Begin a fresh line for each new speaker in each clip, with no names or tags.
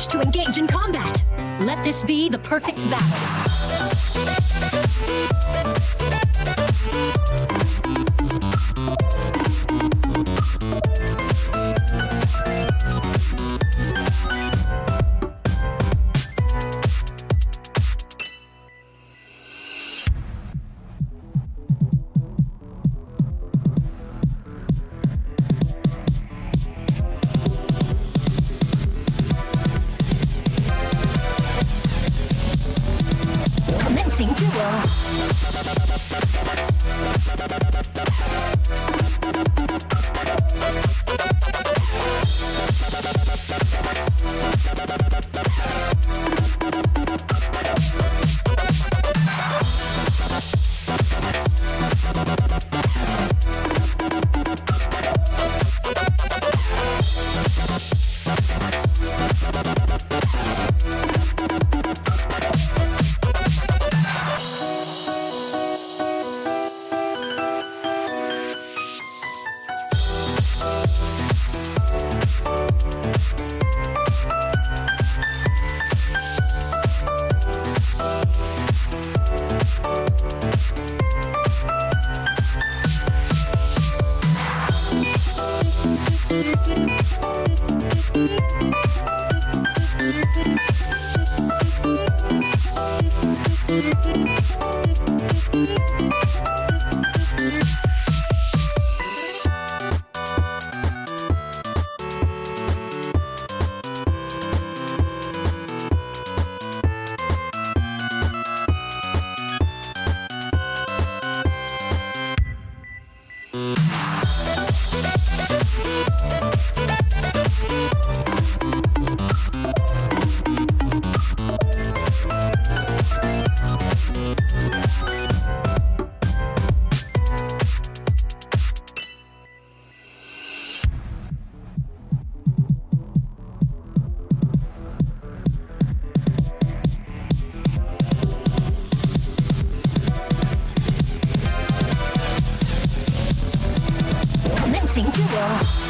wish to engage in combat? Let this be the perfect battle. Commencing duel. Commencing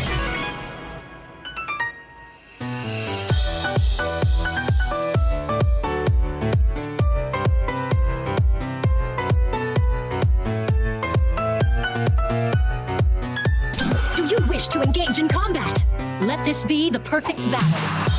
to engage in combat. Let this be the perfect battle.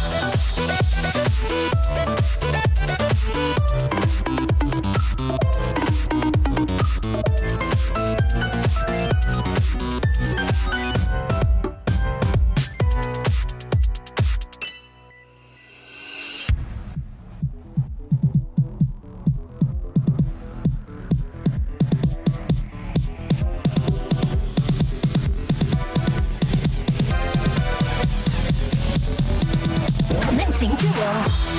go.